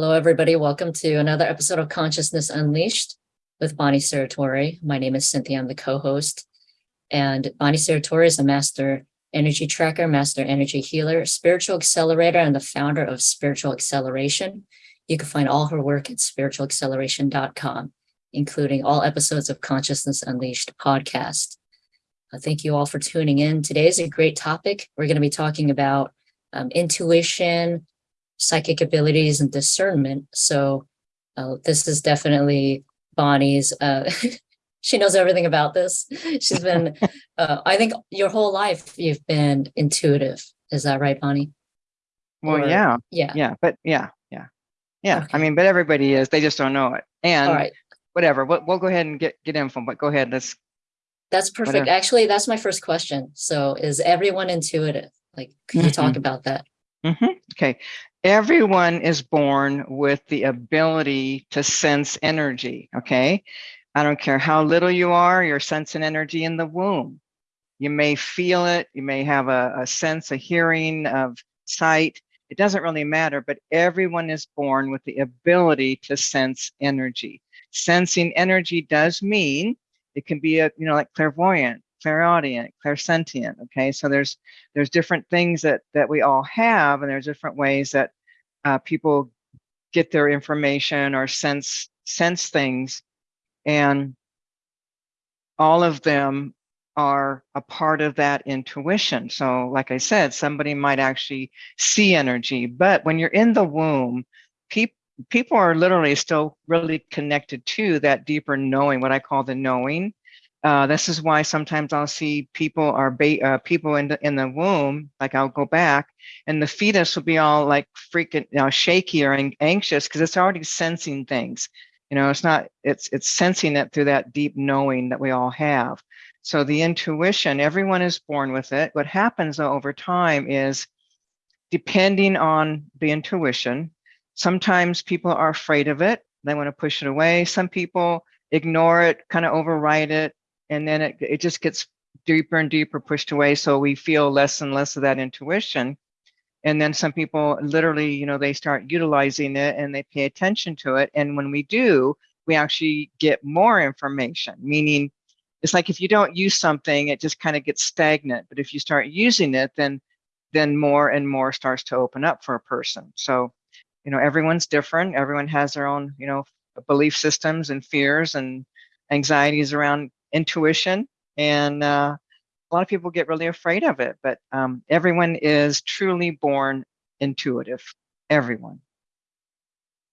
Hello, everybody. Welcome to another episode of Consciousness Unleashed with Bonnie Saratori. My name is Cynthia. I'm the co-host. And Bonnie Saratori is a master energy tracker, master energy healer, spiritual accelerator, and the founder of Spiritual Acceleration. You can find all her work at spiritualacceleration.com, including all episodes of Consciousness Unleashed podcast. Thank you all for tuning in. Today is a great topic. We're going to be talking about um, intuition, psychic abilities and discernment. So uh, this is definitely Bonnie's, uh, she knows everything about this. She's been, uh, I think your whole life you've been intuitive. Is that right, Bonnie? Well, or, yeah, yeah, yeah, but yeah, yeah, yeah. Okay. I mean, but everybody is, they just don't know it. And right. whatever, we'll, we'll go ahead and get, get info, but go ahead. Let's. That's perfect. Whatever. Actually, that's my first question. So is everyone intuitive? Like, can you talk about that? Mm -hmm. Okay. Everyone is born with the ability to sense energy, okay? I don't care how little you are, you're sensing energy in the womb. You may feel it, you may have a, a sense, a hearing, of sight. It doesn't really matter, but everyone is born with the ability to sense energy. Sensing energy does mean it can be a, you know, like clairvoyant, clairaudient, clairsentient. Okay, so there's there's different things that that we all have, and there's different ways that uh, people get their information or sense sense things, and all of them are a part of that intuition. So, like I said, somebody might actually see energy, but when you're in the womb, people people are literally still really connected to that deeper knowing, what I call the knowing. Uh, this is why sometimes I'll see people are uh, people in the in the womb, like I'll go back, and the fetus will be all like freaking you know, shaky or anxious because it's already sensing things. You know, it's not it's it's sensing it through that deep knowing that we all have. So the intuition, everyone is born with it. What happens though, over time is, depending on the intuition, sometimes people are afraid of it. They want to push it away. Some people ignore it, kind of override it and then it, it just gets deeper and deeper pushed away so we feel less and less of that intuition. And then some people literally you know they start utilizing it and they pay attention to it and when we do we actually get more information meaning it's like if you don't use something it just kind of gets stagnant but if you start using it then then more and more starts to open up for a person. So you know everyone's different everyone has their own you know belief systems and fears and anxieties around intuition and uh, a lot of people get really afraid of it, but um, everyone is truly born intuitive, everyone.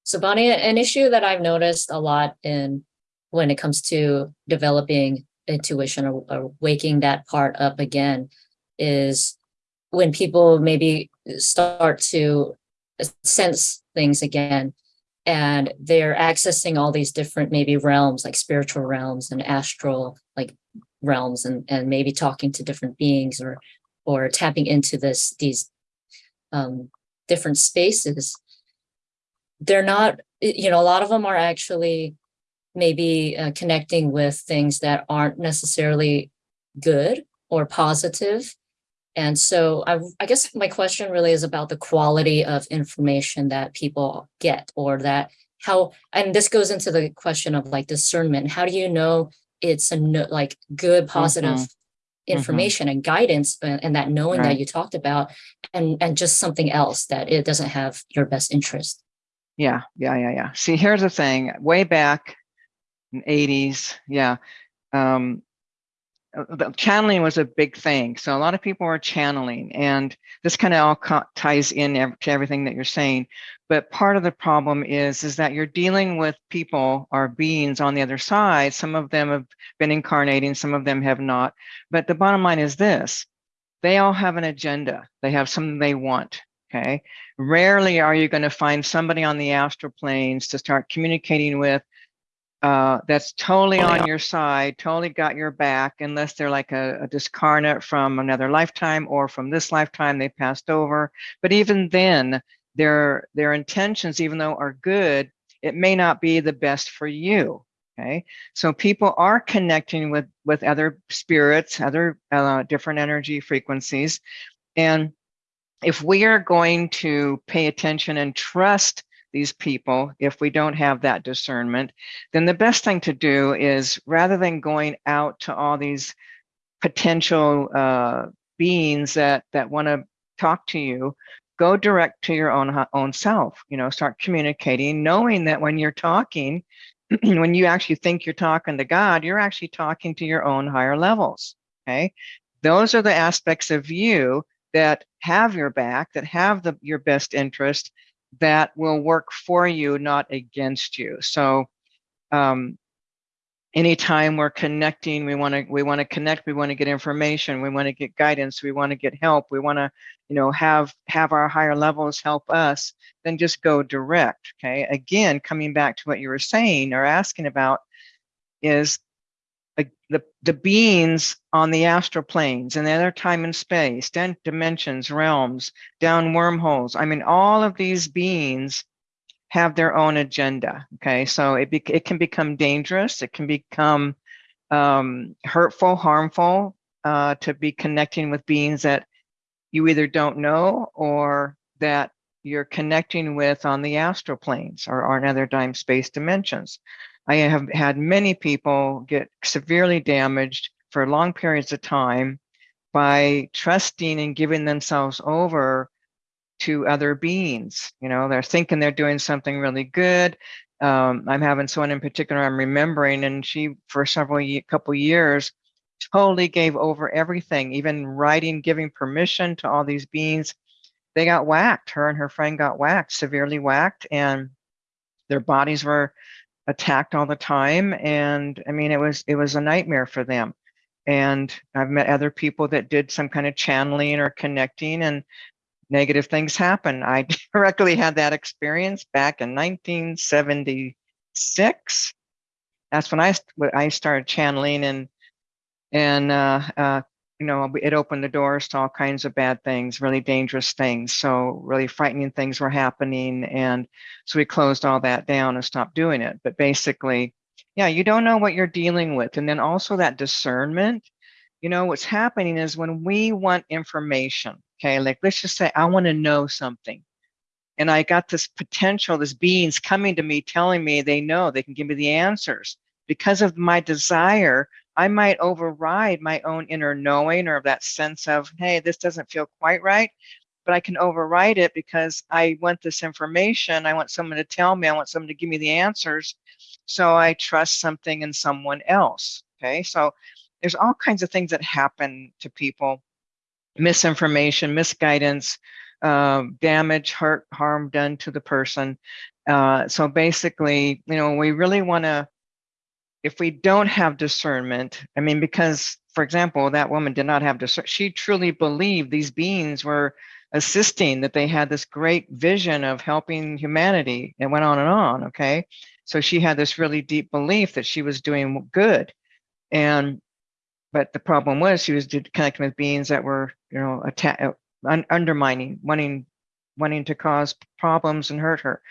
So Bonnie, an issue that I've noticed a lot in when it comes to developing intuition or, or waking that part up again is when people maybe start to sense things again and they're accessing all these different maybe realms like spiritual realms and astral like realms and and maybe talking to different beings or or tapping into this these um different spaces. They're not you know a lot of them are actually maybe uh, connecting with things that aren't necessarily good or positive and so I, I guess my question really is about the quality of information that people get or that how, and this goes into the question of like discernment. How do you know it's a no, like good, positive mm -hmm. information mm -hmm. and guidance and, and that knowing right. that you talked about and, and just something else that it doesn't have your best interest? Yeah, yeah, yeah, yeah. See, here's the thing way back in 80s. Yeah. Um, uh, Uh, channeling was a big thing. So a lot of people were channeling and this kind of all ties in to everything that you're saying. But part of the problem is, is that you're dealing with people or beings on the other side. Some of them have been incarnating, some of them have not. But the bottom line is this, they all have an agenda. They have something they want, okay? Rarely are you gonna find somebody on the astral planes to start communicating with uh, that's totally on your side, totally got your back, unless they're like a, a discarnate from another lifetime or from this lifetime they passed over. But even then, their their intentions, even though are good, it may not be the best for you. Okay, so people are connecting with with other spirits, other uh, different energy frequencies, and if we are going to pay attention and trust these people if we don't have that discernment, then the best thing to do is rather than going out to all these potential uh, beings that that want to talk to you, go direct to your own own self. You know, start communicating, knowing that when you're talking, when you actually think you're talking to God, you're actually talking to your own higher levels. Okay, those are the aspects of you that have your back, that have the your best interest, that will work for you, not against you. So um, anytime we're connecting, we want to we want to connect, we want to get information, we want to get guidance, we want to get help, we want to, you know, have have our higher levels help us, then just go direct. Okay. Again, coming back to what you were saying or asking about is the the beings on the astral planes and the other time and space, dimensions, realms, down wormholes. I mean, all of these beings have their own agenda. Okay, so it it can become dangerous. It can become um, hurtful, harmful uh, to be connecting with beings that you either don't know or that you're connecting with on the astral planes or, or other time space dimensions. I have had many people get severely damaged for long periods of time by trusting and giving themselves over to other beings. You know, they're thinking they're doing something really good. Um, I'm having someone in particular I'm remembering, and she, for several ye- couple years, totally gave over everything, even writing, giving permission to all these beings. They got whacked. Her and her friend got whacked, severely whacked, and their bodies were attacked all the time. And I mean, it was it was a nightmare for them. And I've met other people that did some kind of channeling or connecting, and negative things happen. I directly had that experience back in 1976. That's when I I started channeling and and uh, uh, you know it opened the doors to all kinds of bad things, really dangerous things. So really frightening things were happening, and so we closed all that down and stopped doing it. But basically, yeah, you don't know what you're dealing with, and then also that discernment. You know what's happening is when we want information Okay, like let's just say I want to know something. And I got this potential, this beings coming to me telling me they know they can give me the answers. Because of my desire, I might override my own inner knowing or that sense of, hey, this doesn't feel quite right. But I can override it because I want this information. I want someone to tell me, I want someone to give me the answers. So I trust something in someone else. Okay, so there's all kinds of things that happen to people misinformation, misguidance, uh, damage, hurt, harm done to the person. Uh, so basically, you know, we really want to, if we don't have discernment, I mean, because, for example, that woman did not have discernment, she truly believed these beings were assisting, that they had this great vision of helping humanity. It went on and on, okay? So she had this really deep belief that she was doing good. And but the problem was she was connecting with beings that were, you know, atta- uh, un- undermining, wanting, wanting to cause problems and hurt her.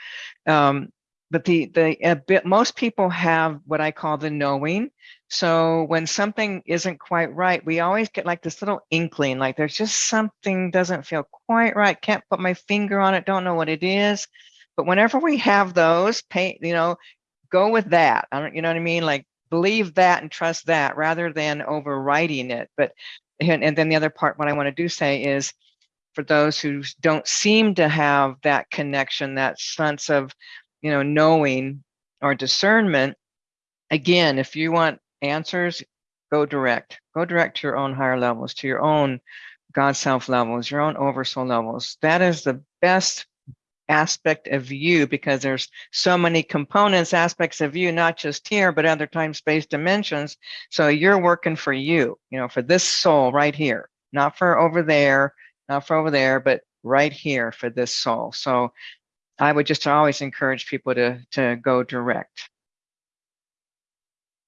Um, but the the bit, most people have what I call the knowing. So when something isn't quite right, we always get like this little inkling, like there's just something doesn't feel quite right. Can't put my finger on it. Don't know what it is. But whenever we have those, pay, you know, go with that. I don't, you know what I mean? Like believe that and trust that rather than overriding it. But and, and then the other part, what I want to do say is for those who don't seem to have that connection, that sense of, you know, knowing or discernment, again, if you want answers, go direct. Go direct to your own higher levels, to your own God self levels, your own oversoul levels. That is the best aspect of you because there's so many components aspects of you not just here but other time space dimensions so you're working for you you know for this soul right here not for over there not for over there but right here for this soul so i would just always encourage people to to go direct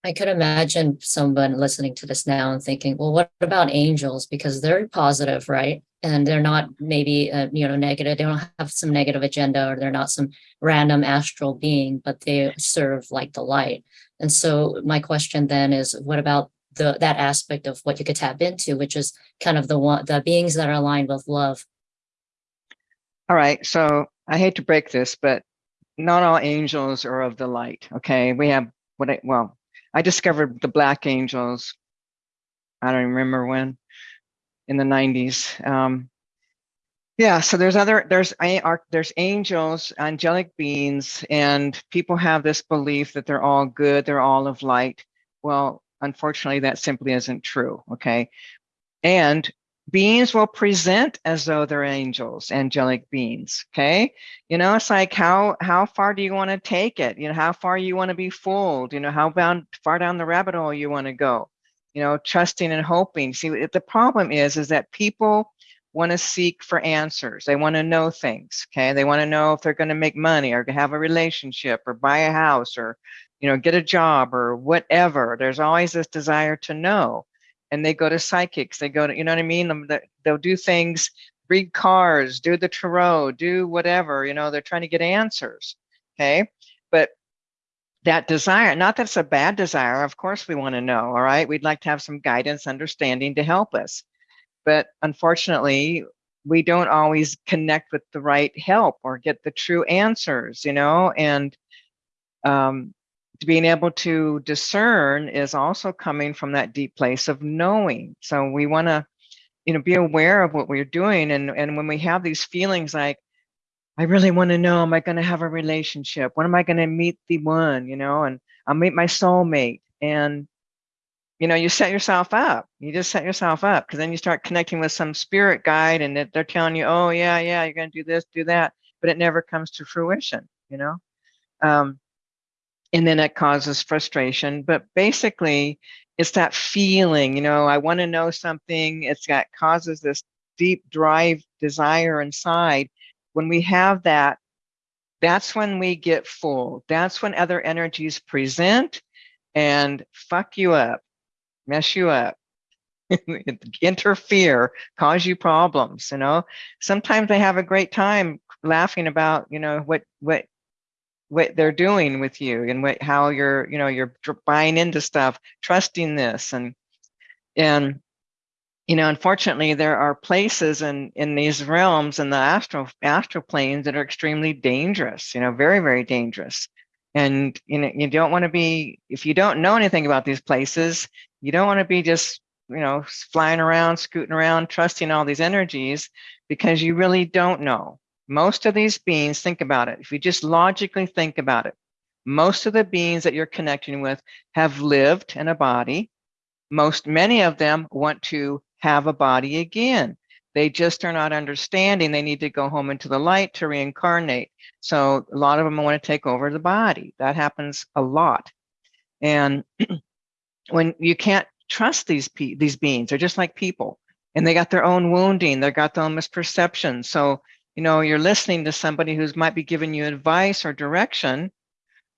I could imagine someone listening to this now and thinking, well, what about angels? Because they're positive, right? And they're not maybe, uh, you know, negative. They don't have some negative agenda or they're not some random astral being, but they serve like the light. And so my question then is, what about the that aspect of what you could tap into, which is kind of the one the beings that are aligned with love? all right so i hate to break this but not all angels are of the light. Okay, we have what I well, I discovered the black angels. I don't remember when, in the 90s. Um, yeah, so there's other there's there's angels, angelic beings, and people have this belief that they're all good, they're all of light. Well, unfortunately, that simply isn't true. Okay, and beings will present as though they're angels angelic beings okay? You know it's like how how far do you want to take it? You know how far you want to be fooled? You know how bound, far down the rabbit hole you want to go? You know trusting and hoping. See the problem is is that people want to seek for answers. They want to know things okay? They want to know if they're going to make money or have a relationship or buy a house or you know get a job or whatever. There's always this desire to know and they go to psychics. They go to, you know what I mean? They'll do things, read cards, do the tarot, do whatever, you know, they're trying to get answers. Okay. But that desire, not that's a bad desire, of course we want to know, all right? We'd like to have some guidance, understanding to help us. But unfortunately, we don't always connect with the right help or get the true answers, you know, and um, being able to discern is also coming from that deep place of knowing. So we want to, you know, be aware of what we're doing. And, and when we have these feelings like, I really want to know, am I going to have a relationship? When am I going to meet the one, you know, and I'll meet my soulmate. And, you know, you set yourself up. You just set yourself up because then you start connecting with some spirit guide and they're telling you, oh, yeah, yeah, you're going to do this, do that. But it never comes to fruition, you know? Um, and then it causes frustration. But basically, it's that feeling, you know, I want to know something. It's got causes this deep drive desire inside. When we have that, that's when we get full. That's when other energies present and fuck you up, mess you up, interfere, cause you problems, you know. Sometimes they have a great time laughing about, you know, what what what they're doing with you and what how you're you know you're buying into stuff trusting this and and you know unfortunately there are places in in these realms in the astral astral planes that are extremely dangerous you know very very dangerous. And you know you don't want to be if you don't know anything about these places you don't want to be just you know flying around scooting around trusting all these energies because you really don't know most of these beings, think about it. If you just logically think about it, most of the beings that you're connecting with have lived in a body. Most, many of them want to have a body again. They just are not understanding. They need to go home into the light to reincarnate. So a lot of them want to take over the body. That happens a lot. And when you can't trust these these beings, they're just like people, and they got their own wounding. They got their own misperceptions. So you know, you're listening to somebody who's might be giving you advice or direction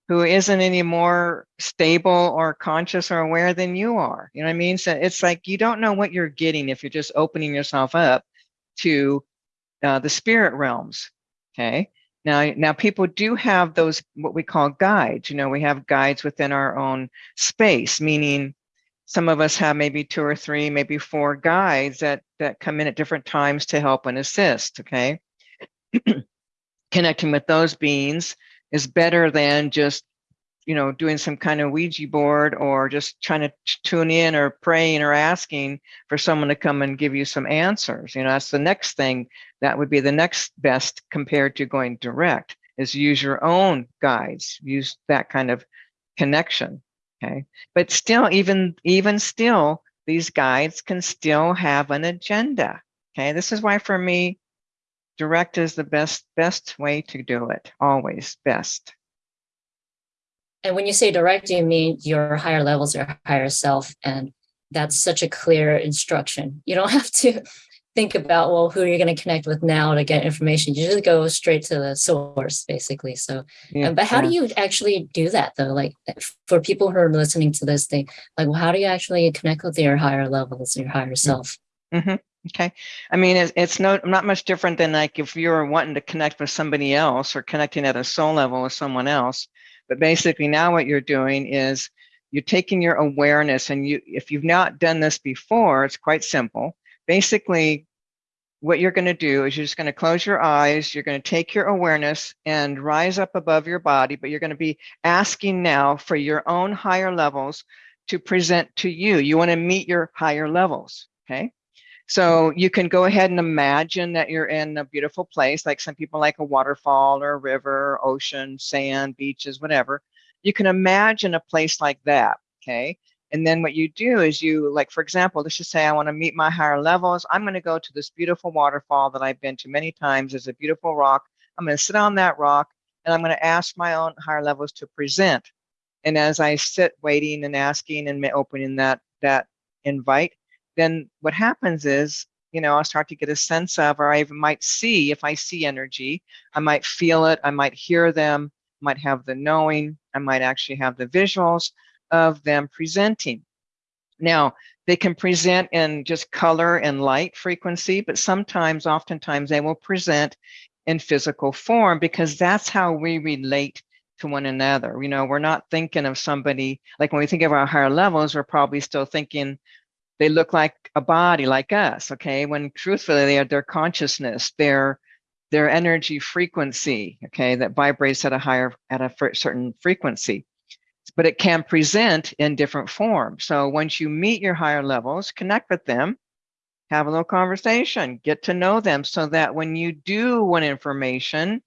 who isn't any more stable or conscious or aware than you are. You know what I mean? So it's like you don't know what you're getting if you're just opening yourself up to uh, the spirit realms. Okay. Now, now people do have those what we call guides. You know, we have guides within our own space, meaning some of us have maybe two or three, maybe four guides that that come in at different times to help and assist. Okay. connecting with those beings is better than just you know doing some kind of ouija board or just trying to tune in or praying or asking for someone to come and give you some answers. You know that's the next thing that would be the next best compared to going direct is use your own guides use that kind of connection okay? But still even even still these guides can still have an agenda okay? This is why for me direct is the best best way to do it always best. And when you say direct you mean your higher levels your higher self? And that's such a clear instruction. You don't have to think about well who are you're going to connect with now to get information. You just go straight to the source basically. So yeah, but how yeah. do you actually do that though? Like for people who are listening to this thing like well, how do you actually connect with your higher levels your higher self? Mm-hmm. Okay. I mean, it's, it's no, not much different than like if you're wanting to connect with somebody else or connecting at a soul level with someone else. But basically now what you're doing is you're taking your awareness and you, if you've not done this before, it's quite simple. Basically, what you're going to do is you're just going to close your eyes. You're going to take your awareness and rise up above your body, but you're going to be asking now for your own higher levels to present to you. You want to meet your higher levels. Okay. So you can go ahead and imagine that you're in a beautiful place, like some people like a waterfall or a river, ocean, sand, beaches, whatever. You can imagine a place like that. Okay. And then what you do is you, like, for example, let's just say I want to meet my higher levels. I'm going to go to this beautiful waterfall that I've been to many times. There's a beautiful rock. I'm going to sit on that rock and I'm going to ask my own higher levels to present. And as I sit waiting and asking and opening that, that invite, then what happens is, you know, I'll start to get a sense of, or I might see, if I see energy, I might feel it, I might hear them, might have the knowing, I might actually have the visuals of them presenting. Now, they can present in just color and light frequency, but sometimes, oftentimes, they will present in physical form because that's how we relate to one another. You know, we're not thinking of somebody, like when we think of our higher levels, we're probably still thinking they look like a body like us, okay? When truthfully, they are their consciousness, their their energy frequency, okay, that vibrates at a higher, at a certain frequency but it can present in different forms. So once you meet your higher levels, connect with them, have a little conversation, get to know them so that when you do want information,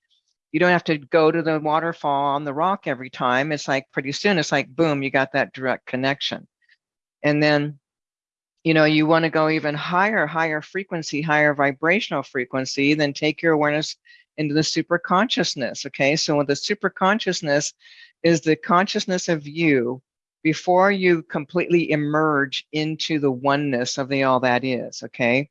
you don't have to go to the waterfall on the rock every time. It's like pretty soon, it's like, boom, you got that direct connection. And then, you know, you want to go even higher, higher frequency, higher vibrational frequency, then take your awareness into the super consciousness. Okay. So with the super consciousness, is the consciousness of you before you completely emerge into the oneness of the all that is okay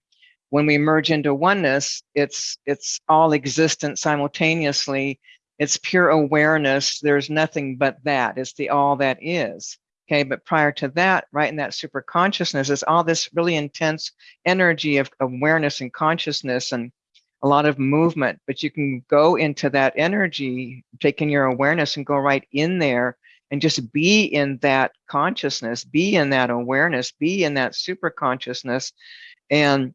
when we merge into oneness it's it's all existence simultaneously it's pure awareness there's nothing but that it's the all that is okay but prior to that right in that super consciousness is all this really intense energy of awareness and consciousness and a lot of movement, but you can go into that energy, taking your awareness and go right in there and just be in that consciousness, be in that awareness, be in that super consciousness and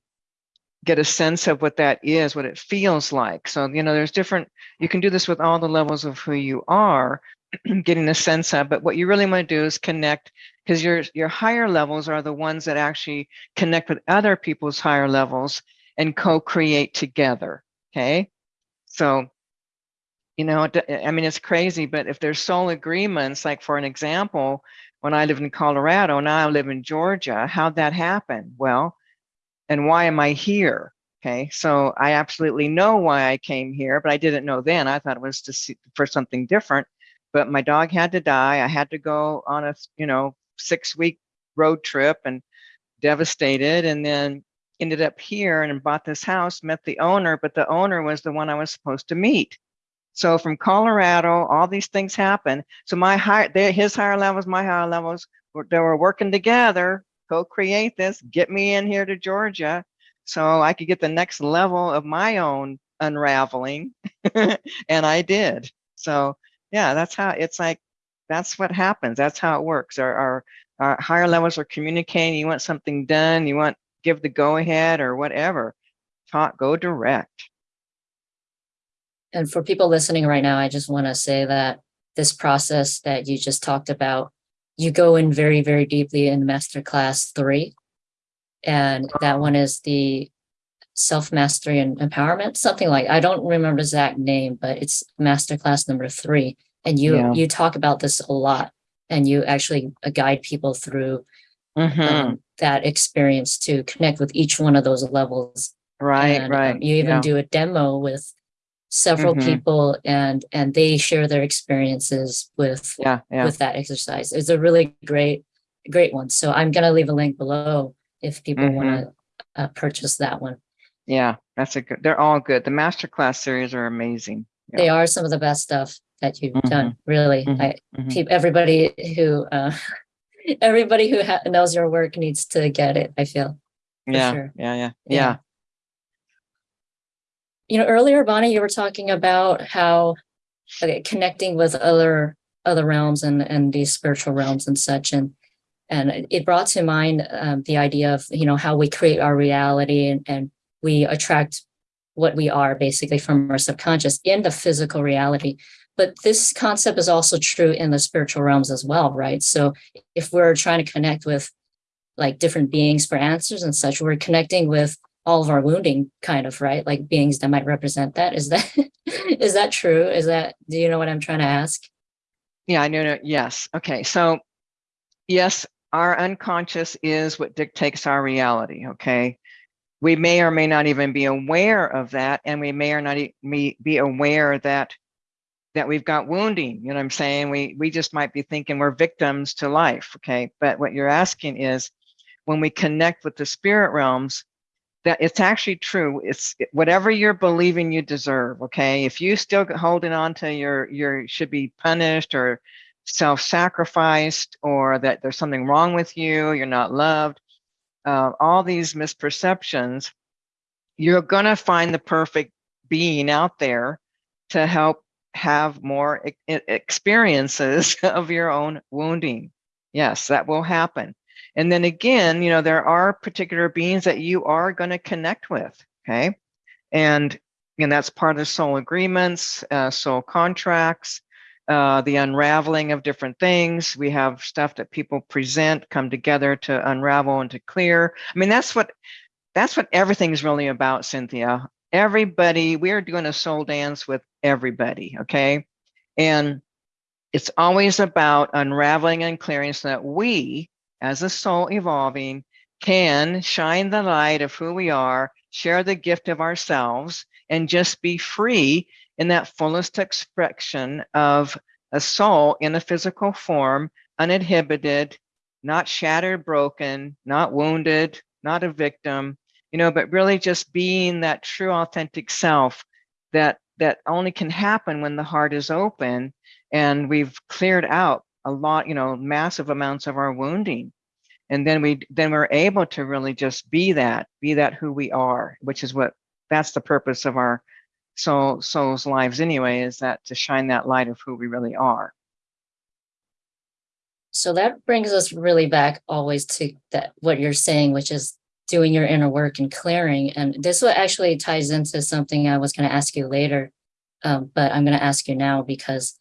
get a sense of what that is, what it feels like. So, you know, there's different, you can do this with all the levels of who you are, getting a sense of, but what you really want to do is connect because your your higher levels are the ones that actually connect with other people's higher levels and co-create together. Okay. So, you know, I mean, it's crazy, but if there's soul agreements, like for an example, when I lived in Colorado, and now I live in Georgia, how'd that happen? Well, and why am I here? Okay, so I absolutely know why I came here, but I didn't know then. I thought it was to see for something different. But my dog had to die. I had to go on a, you know, six week road trip and devastated. And then ended up here and bought this house, met the owner, but the owner was the one I was supposed to meet. So from Colorado, all these things happen. So my high, his higher levels, my higher levels, they were working together, co-create this, get me in here to Georgia, so I could get the next level of my own unraveling, and I did. So yeah, that's how it's like. That's what happens. That's how it works. Our, our, our higher levels are communicating. You want something done. You want give the go ahead or whatever. Talk, go direct. And for people listening right now, I just want to say that this process that you just talked about, you go in very, very deeply in masterclass three. And that one is the self mastery and empowerment, something like I don't remember exact name, but it's masterclass number three. And you yeah. you talk about this a lot and you actually guide people through mm-hmm. um, that experience to connect with each one of those levels. Right, and, right. Um, you even yeah. do a demo with several mm-hmm. people and and they share their experiences with yeah, yeah. with that exercise. It's a really great great one. So I'm gonna leave a link below if people mm-hmm. want to uh, purchase that one. Yeah, that's a good. They're all good. The masterclass series are amazing. Yeah. They are some of the best stuff that you've mm-hmm. done. Really, mm-hmm. I mm-hmm. everybody who uh, everybody who ha- knows your work needs to get it. I feel. Yeah, sure. yeah, yeah, yeah, yeah. You know, earlier, Bonnie, you were talking about how okay, connecting with other other realms and and these spiritual realms and such, and and it brought to mind um, the idea of you know how we create our reality and and we attract what we are basically from our subconscious in the physical reality. But this concept is also true in the spiritual realms as well, right? So if we're trying to connect with like different beings for answers and such, we're connecting with all of our wounding kind of, right? Like beings that might represent that. Is that is that true? Is that do you know what I'm trying to ask? Yeah, I know. no, Yes. Okay. So, yes, our unconscious is what dictates our reality. Okay. We may or may not even be aware of that, and we may or not be aware that that we've got wounding. You know what I'm saying? We we just might be thinking we're victims to life. Okay. But what you're asking is, when we connect with the spirit realms, that it's actually true. It's whatever you're believing you deserve. Okay. If you still holding on to your your should be punished or self-sacrificed or that there's something wrong with you, you're not loved, uh, all these misperceptions, you're gonna find the perfect being out there to help have more e- experiences of your own wounding. Yes, that will happen. And then again, you know, there are particular beings that you are going to connect with. Okay. And, and that's part of the soul agreements, uh, soul contracts, uh, the unraveling of different things. We have stuff that people present, come together to unravel and to clear. I mean, that's what that's what everything's really about, Cynthia. Everybody, we are doing a soul dance with everybody, okay? And it's always about unraveling and clearing so that we as a soul evolving can shine the light of who we are, share the gift of ourselves, and just be free in that fullest expression of a soul in a physical form, uninhibited, not shattered, broken, not wounded, not a victim, you know, but really just being that true authentic self that that only can happen when the heart is open and we've cleared out a lot, you know, massive amounts of our wounding. And then we then we're able to really just be that, be that who we are, which is what that's the purpose of our soul soul's lives anyway, is that to shine that light of who we really are. So that brings us really back always to that what you're saying, which is doing your inner work and clearing. And this what actually ties into something I was going to ask you later, um, but I'm going to ask you now because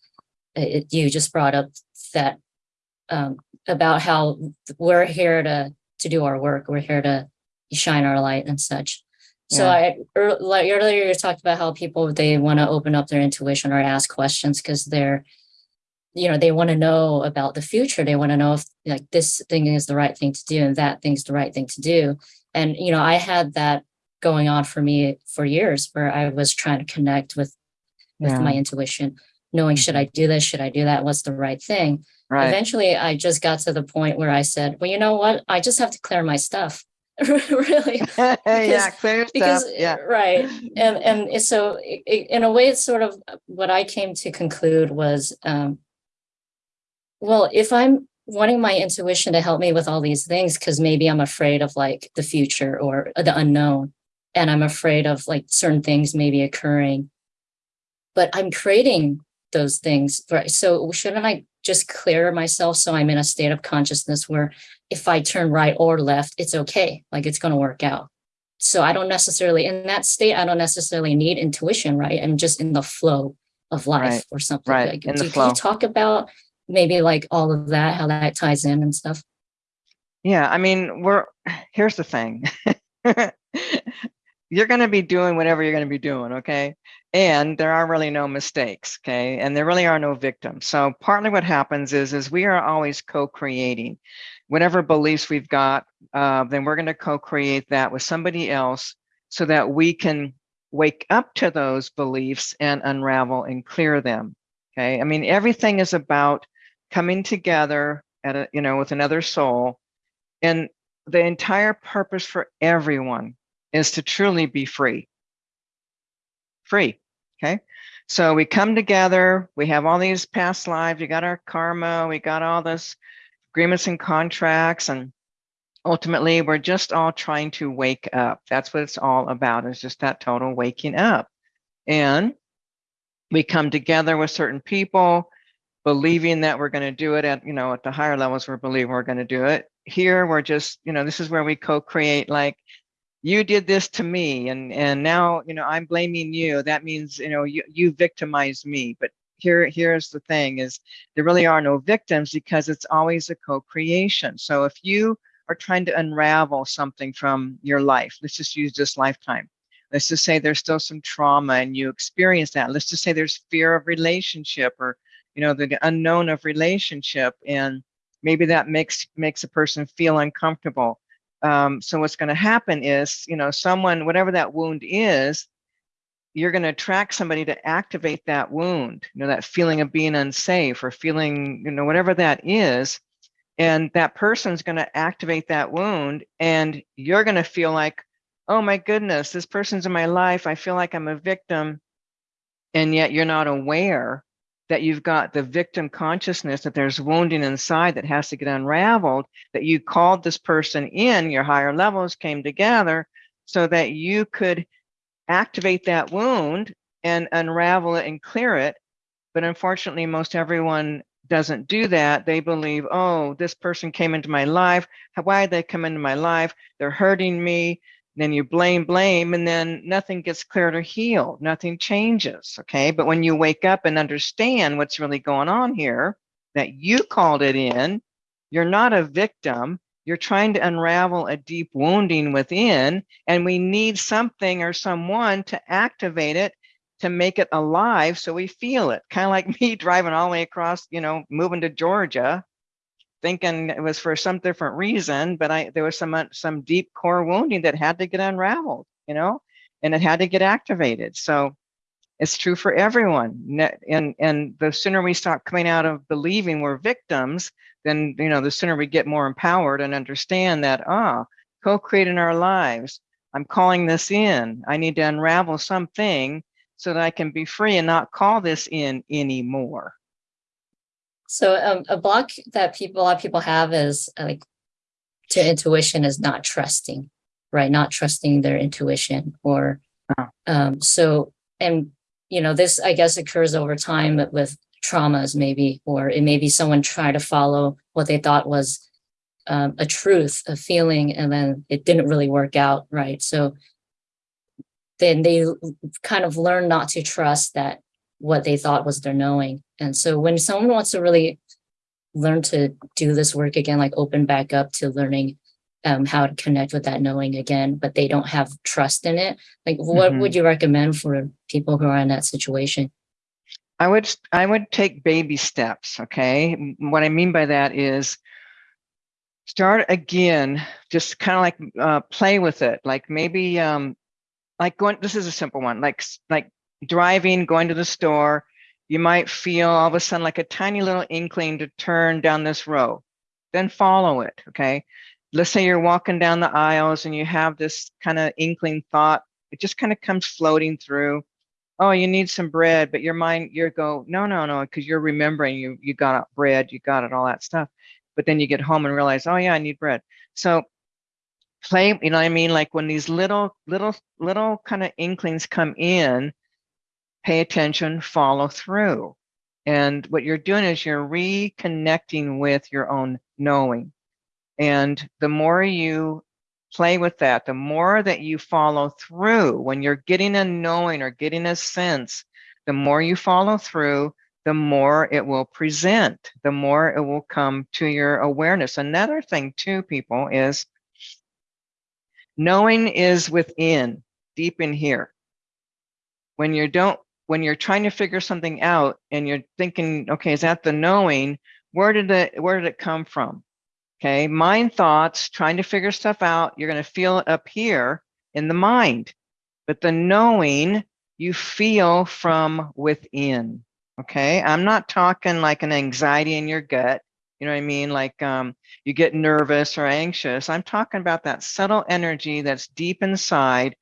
it, you just brought up that um, about how we're here to to do our work. We're here to shine our light and such. So Yeah. I earlier you talked about how people they want to open up their intuition or ask questions because they're you know they want to know about the future. They want to know if like this thing is the right thing to do and that thing's the right thing to do. And you know i had that going on for me for years where i was trying to connect with with Yeah. my intuition knowing should i do this? Should i do that? What's the right thing? Right. eventually i just got to the point where i said well you know what? I just have to clear my stuff. Really. Yeah, clear stuff. because Yeah. right. And and so i- i- in a way it's sort of what i came to conclude was um well if i'm wanting my intuition to help me with all these things because maybe i'm afraid of like the future or the unknown and i'm afraid of like certain things maybe occurring. But i'm creating those things right? So shouldn't i just clear myself so i'm in a state of consciousness where if i turn right or left it's okay like it's going to work out? So i don't necessarily in that state i don't necessarily need intuition right? I'm just in the flow of life Right, or something right, like in the do, can flow. you talk about maybe like all of that how that ties in and stuff Yeah, I mean, we're here's the thing. you're going to be doing whatever you're going to be doing, okay? And there are really no mistakes, okay? And there really are no victims. So partly what happens is is we are always co-creating. Whatever beliefs we've got, uh, then we're going to co-create that with somebody else so that we can wake up to those beliefs and unravel and clear them. Okay. I mean, everything is about coming together at a, you know, with another soul. And the entire purpose for everyone is to truly be free. Free. Okay. So we come together, we have all these past lives, we got our karma, we got all this agreements and contracts, and ultimately we're just all trying to wake up. That's what it's all about, is just that total waking up. And we come together with certain people, believing that we're going to do it at, you know, at the higher levels, we're believing we're going to do it. Here, we're just, you know, this is where we co-create like you did this to me and and now you know i'm blaming you. That means you know you you victimized me. But here here's the thing is there really are no victims because it's always a co-creation. So if you are trying to unravel something from your life let's just use this lifetime. Let's just say there's still some trauma and you experience that. Let's just say there's fear of relationship or you know the unknown of relationship and maybe that makes makes a person feel uncomfortable um, so what's going to happen is, you know, someone, whatever that wound is, you're going to attract somebody to activate that wound, you know, that feeling of being unsafe or feeling, you know, whatever that is. And that person's going to activate that wound and you're going to feel like, oh my goodness, this person's in my life. I feel like I'm a victim. And yet you're not aware that you've got the victim consciousness that there's wounding inside that has to get unraveled that you called this person in your higher levels came together so that you could activate that wound and unravel it and clear it. But unfortunately most everyone doesn't do that. They believe oh this person came into my life. Why did they come into my life? They're hurting me then you blame, blame, and then nothing gets cleared or healed. Nothing changes. Okay. But when you wake up and understand what's really going on here, that you called it in, you're not a victim. You're trying to unravel a deep wounding within, and we need something or someone to activate it to make it alive so we feel it. Kind of like me driving all the way across, you know, moving to Georgia thinking it was for some different reason, but I there was some uh, some deep core wounding that had to get unraveled, you know, and it had to get activated. So it's true for everyone. And and the sooner we stop coming out of believing we're victims, then you know the sooner we get more empowered and understand that ah, co-creating our lives. I'm calling this in. I need to unravel something so that I can be free and not call this in anymore. So um, a block that people, a lot of people have is like to intuition is not trusting, right? Not trusting their intuition or um, so, and you know, this I guess occurs over time with traumas maybe, or it may be someone trying to follow what they thought was um, a truth, a feeling, and then it didn't really work out, right? So then they kind of learn not to trust that what they thought was their knowing. And so when someone wants to really learn to do this work again, like open back up to learning um, how to connect with that knowing again, but they don't have trust in it, like what Mhm. would you recommend for people who are in that situation? I would I would take baby steps. Okay, what I mean by that is start again. Just kind of like uh, play with it. Like maybe um, like going. This is a simple one. Like like driving, going to the store. You might feel all of a sudden like a tiny little inkling to turn down this row. Then follow it. Okay. Let's say you're walking down the aisles and you have this kind of inkling thought. It just kind of comes floating through oh you need some bread but your mind you go no no no because you're remembering you you got bread you got it all that stuff but then you get home and realize oh yeah i need bread so play you know what i mean like when these little little little kind of inklings come in pay attention follow through and what you're doing is you're reconnecting with your own knowing and the more you play with that, the more that you follow through, when you're getting a knowing or getting a sense, the more you follow through, the more it will present, the more it will come to your awareness. Another thing, too, people, is knowing is within, deep in here. When you don't, when you're trying to figure something out and you're thinking, okay, is that the knowing? Where did it, where did it come from? Okay, mind thoughts, trying to figure stuff out. You're going to feel it up here in the mind, but the knowing you feel from within. Okay, I'm not talking like an anxiety in your gut. You know what I mean? Like um, you get nervous or anxious. I'm talking about that subtle energy that's deep inside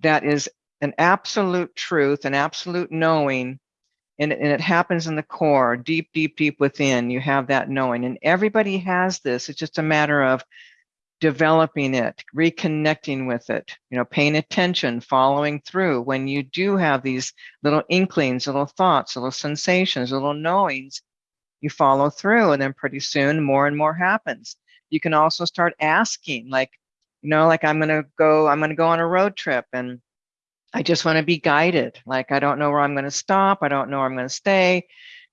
that is an absolute truth, an absolute knowing and, and it happens in the core, deep, deep, deep within. You have that knowing, and everybody has this. It's just a matter of developing it, reconnecting with it, you know, paying attention, following through. When you do have these little inklings, little thoughts, little sensations, little knowings, you follow through, and then pretty soon more and more happens. You can also start asking, like, You know, like I'm gonna go, I'm gonna go on a road trip and I just want to be guided. Like I don't know where I'm going to stop. I don't know where I'm going to stay,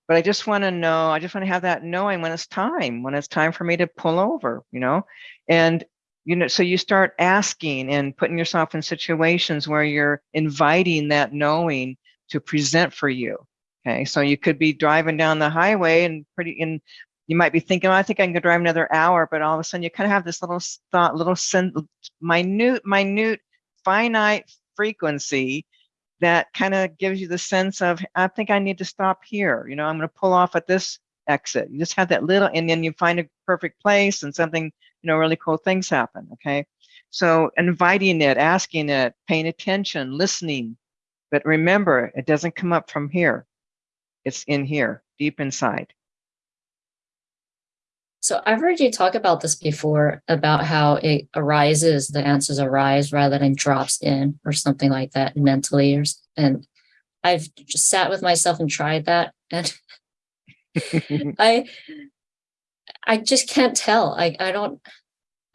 but I just want to know. I just want to have that knowing when it's time, when it's time for me to pull over, you know, and you know, so you start asking and putting yourself in situations where you're inviting that knowing to present for you. Okay, so you could be driving down the highway and pretty in you might be thinking, oh, I think I can drive another hour, but all of a sudden you kind of have this little thought, little minute, minute, finite frequency that kind of gives you the sense of, I think I need to stop here. You know, I'm going to pull off at this exit. You just have that little, and then you find a perfect place and something, you know, really cool things happen. Okay. So inviting it, asking it, paying attention, listening. But remember, it doesn't come up from here. It's in here, deep inside. So I've heard you talk about this before about how it arises, the answers arise rather than drops in or something like that mentally. Or, and I've just sat with myself and tried that. And I, I just can't tell. I, I don't,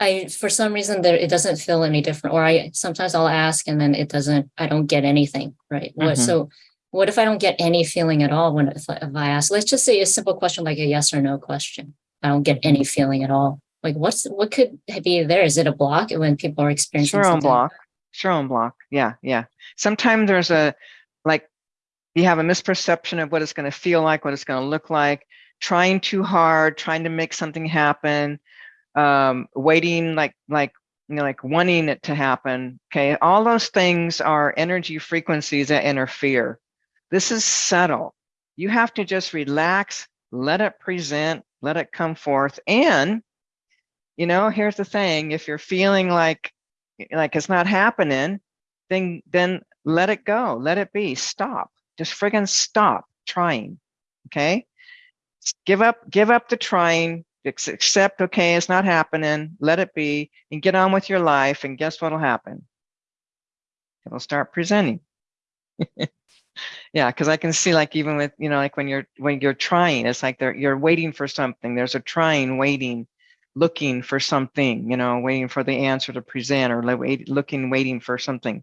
I, for some reason there, it doesn't feel any different. Or I, sometimes I'll ask and then it doesn't, I don't get anything. Right. What, Mhm. so what if I don't get any feeling at all when, if I, if I ask, let's just say a simple question like a yes or no question. I don't get any feeling at all. Like what's what could be there? Is it a block when people are experiencing Sure on block. Sure on block. Yeah, yeah. Sometimes there's a like you have a misperception of what it's going to feel like, what it's going to look like, trying too hard, trying to make something happen, um, waiting like like you know like wanting it to happen. Okay, all those things are energy frequencies that interfere. This is subtle. You have to just relax, let it present, let it come forth, and you know here's the thing: if you're feeling like like it's not happening, then then let it go, let it be, stop, just friggin' stop trying. Okay, give up, give up the trying. Accept, okay, it's not happening. Let it be, and get on with your life. And guess what'll happen? It'll start presenting. yeah, because I can see, like, even with you know, like when you're when you're trying, it's like you're waiting for something. There's a trying, waiting, looking for something. You know, waiting for the answer to present, or wait, looking, waiting for something.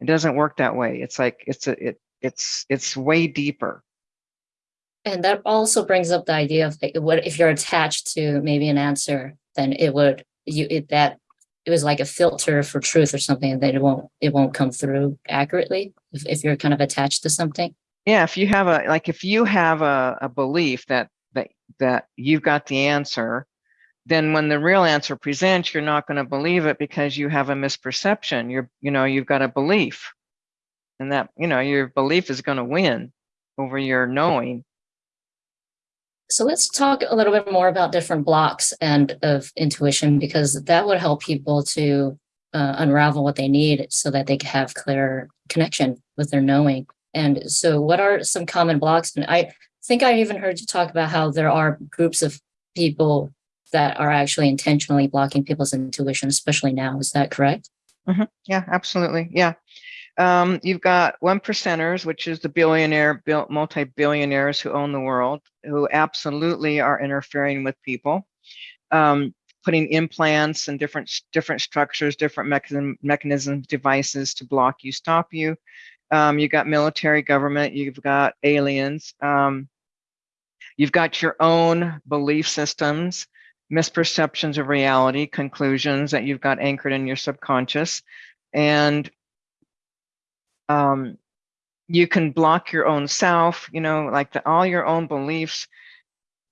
It doesn't work that way. It's like it's a it it's it's way deeper. And that also brings up the idea of like what if you're attached to maybe an answer, then it would you it that it was like a filter for truth or something that it won't it won't come through accurately if, if you're kind of attached to something. Yeah, if you have a like if you have a, a belief that that that you've got the answer, then when the real answer presents, you're not going to believe it because you have a misperception. You're you know you've got a belief, and that you know your belief is going to win over your knowing. So let's talk a little bit more about different blocks and of intuition because that would help people to uh, unravel what they need so that they can have clear connection with their knowing. And so, what are some common blocks? And I think I even heard you talk about how there are groups of people that are actually intentionally blocking people's intuition, especially now. Is that correct? Yeah, absolutely. Yeah. Um, you've got one percenters, which is the billionaire, multi-billionaires who own the world, who absolutely are interfering with people, um, putting implants and different different structures, different mechanism, mechanisms, devices to block you, stop you. Um, you've got military government, you've got aliens, um, you've got your own belief systems, misperceptions of reality, conclusions that you've got anchored in your subconscious, and um, you can block your own self, you know, like the, all your own beliefs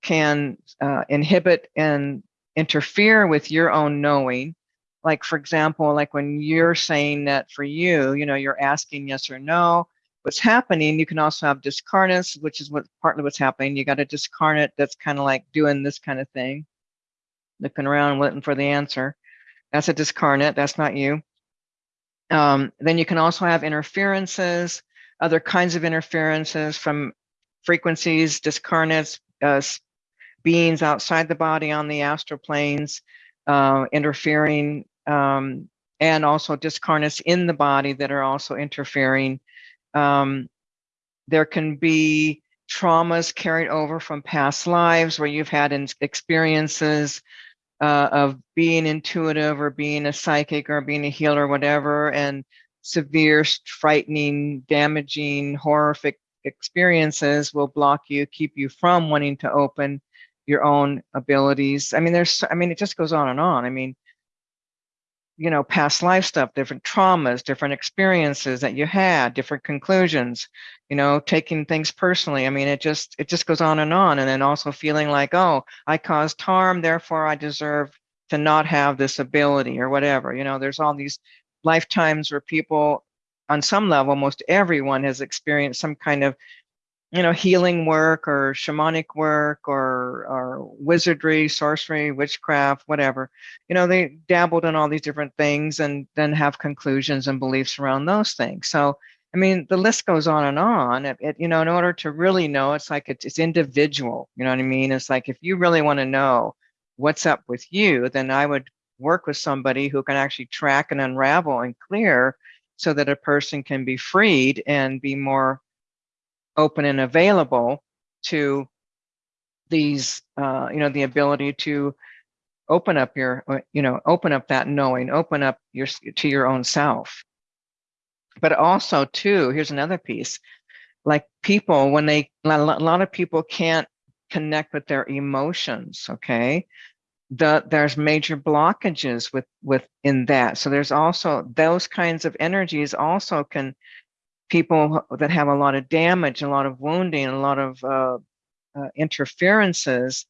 can uh, inhibit and interfere with your own knowing. Like, for example, like when you're saying that for you, you know, you're asking yes or no, what's happening, you can also have discarnates, which is what partly what's happening. You got a discarnate that's kind of like doing this kind of thing, looking around, waiting for the answer. That's a discarnate, that's not you. Um, then you can also have interferences, other kinds of interferences from frequencies, discarnates, uh, beings outside the body on the astral planes, uh, interfering, um, and also discarnates in the body that are also interfering. Um, there can be traumas carried over from past lives where you've had experiences uh, of being intuitive or being a psychic or being a healer whatever and severe frightening damaging horrific experiences will block you keep you from wanting to open your own abilities. I mean there's i mean it just goes on and on. I mean you know past life stuff different traumas different experiences that you had different conclusions you know taking things personally. I mean it just it just goes on and on. And then also feeling like oh i caused harm therefore i deserve to not have this ability or whatever. You know there's all these lifetimes where people on some level most everyone has experienced some kind of you know, healing work or shamanic work or, or wizardry, sorcery, witchcraft, whatever. You know, they dabbled in all these different things and then have conclusions and beliefs around those things. So, I mean, the list goes on and on. It, it, you know, in order to really know, it's like it's, it's individual. You know what I mean? It's like if you really want to know what's up with you, then I would work with somebody who can actually track and unravel and clear so that a person can be freed and be more open and available to these, uh, you know, the ability to open up your, uh, you know, open up that knowing, open up your to your own self. But also, too, here's another piece. Like people, when they, a lot of people can't connect with their emotions. Okay, the there's major blockages with within that. So there's also those kinds of energies also can people that have a lot of damage, a lot of wounding, a lot of uh, uh, interferences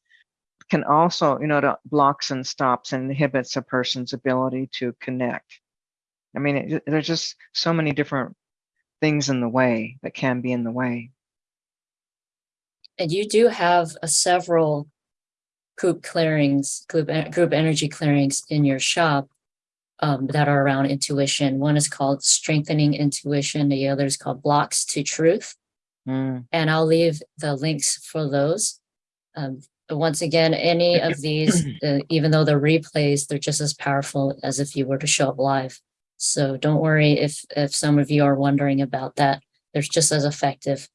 can also, you know, to blocks and stops and inhibits a person's ability to connect. I mean, it, there's just so many different things in the way that can be in the way. And you do have a several group clearings, group, group energy clearings in your shop um, that are around intuition. One is called Strengthening Intuition. The other is called Blocks to Truth. Mm. And I'll leave the links for those. Um, once again, any of these, uh, even though they're replays, they're just as powerful as if you were to show up live. So don't worry if, if some of you are wondering about that. They're just as effective.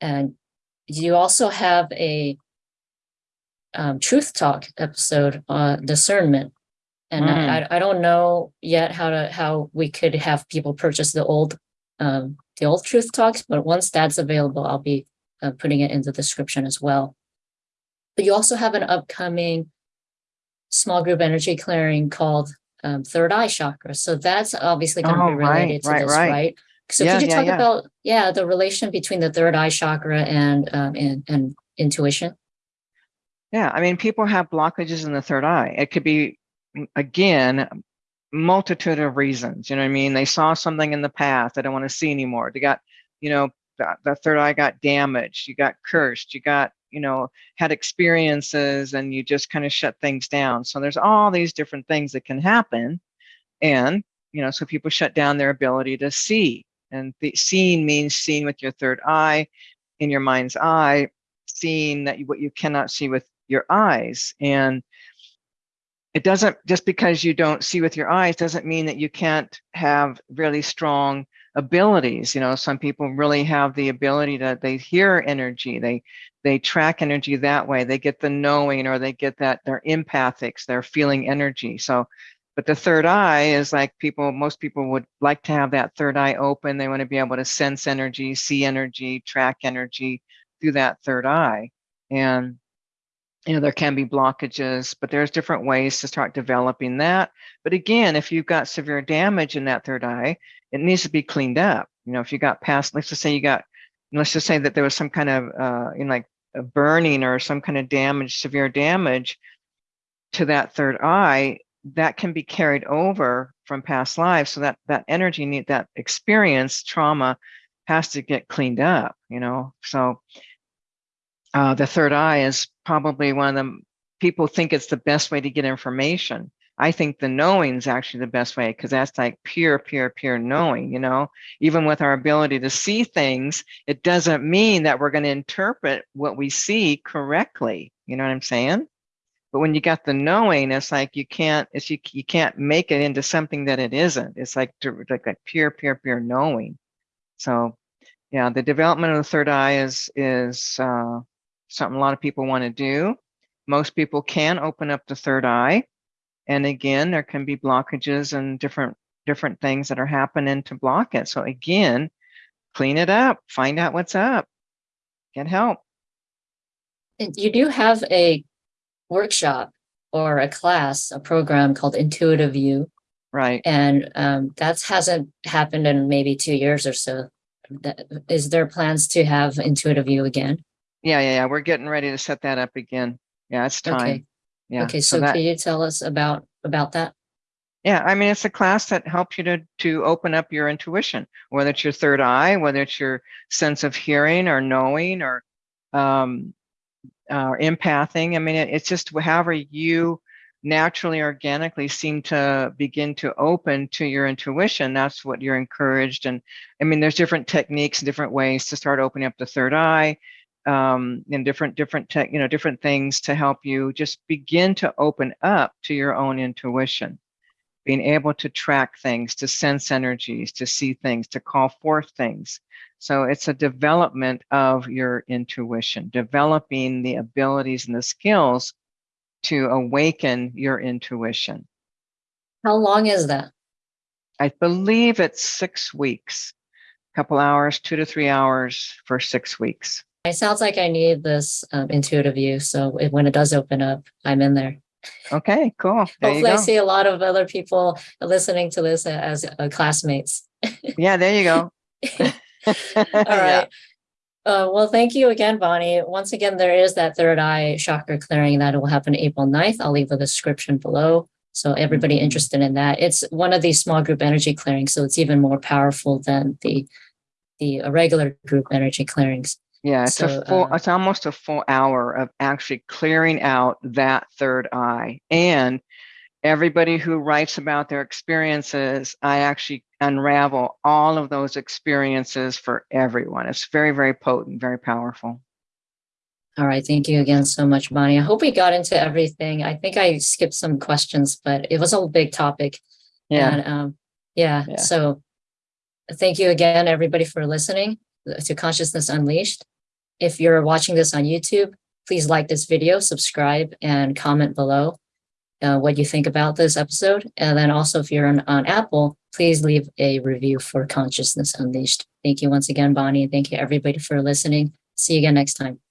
And you also have a um, truth talk episode on discernment and Mm. I, I don't know yet how to how we could have people purchase the old um the old truth talks but once that's available i'll be uh, putting it in the description as well but you also have an upcoming small group energy clearing called um, third eye chakra so that's obviously going to Oh, be right, related to right, this right. right, so Yeah, could you yeah, talk yeah. about yeah the relation between the third eye chakra and um and, and intuition Yeah, I mean, people have blockages in the third eye. It could be, again, multitude of reasons. You know what I mean? They saw something in the past they don't want to see anymore. They got, you know, the, the third eye got damaged. You got cursed. You got, you know, had experiences and you just kind of shut things down. So there's all these different things that can happen. And, you know, so people shut down their ability to see. And the seeing means seeing with your third eye in your mind's eye, seeing that you, what you cannot see with your eyes. And it doesn't just because you don't see with your eyes doesn't mean that you can't have really strong abilities you know? Some people really have the ability that they hear energy they they track energy that way they get the knowing or they get that they're empathics they're feeling energy so. But the third eye is like people most people would like to have that third eye open they want to be able to sense energy see energy track energy through that third eye. And you know there can be blockages but there's different ways to start developing that. But again if you've got severe damage in that third eye it needs to be cleaned up. You know if you got past let's just say you got let's just say that there was some kind of uh you know like a burning or some kind of damage severe damage to that third eye that can be carried over from past lives. So that that energy need that experience trauma has to get cleaned up you know? So uh, the third eye is probably one of the people think it's the best way to get information. I think the knowing is actually the best way because that's like pure, pure, pure knowing, you know, even with our ability to see things, it doesn't mean that we're going to interpret what we see correctly. You know what I'm saying? But when you got the knowing, it's like you can't, it's you, you can't make it into something that it isn't. It's like, like that pure, pure, pure knowing. So yeah, the development of the third eye is, is, uh, something a lot of people want to do. most people can open up the third eye. And again, there can be blockages and different different things that are happening to block it. So again, clean it up, find out what's up, get help. You do have a workshop or a class, a program called Intuitive You. Right. and um, that hasn't happened in maybe two years or so. Is there plans to have Intuitive You again? Yeah, yeah, yeah. We're getting ready to set that up again. Yeah, it's time. Okay. Yeah. Okay, so that- can you tell us about about that? Yeah, I mean, it's a class that helps you to to open up your intuition, whether it's your third eye, whether it's your sense of hearing or knowing or um, uh, empathing. I mean, it, it's just however you naturally, organically seem to begin to open to your intuition. That's what you're encouraged. And I mean, there's different techniques, different ways to start opening up the third eye, um, and different different tech, you know, different things to help you just begin to open up to your own intuition being able to track things, to sense energies, to see things, to call forth things. So it's a development of your intuition, developing the abilities and the skills to awaken your intuition. How long is that? I believe it's six weeks, a couple hours, two to three hours for six weeks. It sounds like I need this um, Intuitive You, so if, when it does open up, I'm in there. Okay, cool. There you Hopefully, I see a lot of other people listening to this as uh, classmates. Yeah, there you go. All right. Uh, well, thank you again, Bonnie. Once again, there is that third eye chakra clearing that will happen April 9th. I'll leave a description below. So everybody Mhm. interested in that, it's one of these small group energy clearings. So it's even more powerful than the the uh, regular group energy clearings. Yeah, it's So, a full, uh, it's almost a full hour of actually clearing out that third eye. And everybody who writes about their experiences, I actually unravel all of those experiences for everyone. It's very, very potent, very powerful. All right. Thank you again so much, Bonnie. I hope we got into everything. I think I skipped some questions, but it was a big topic. Yeah. And um, yeah, Yeah. so thank you again, everybody, for listening to Consciousness Unleashed. If you're watching this on YouTube, please like this video, subscribe, and comment below uh, what you think about this episode. And then also, if you're on, on Apple, please leave a review for Consciousness Unleashed. Thank you once again, Bonnie. and Thank you, everybody, for listening. See you again next time.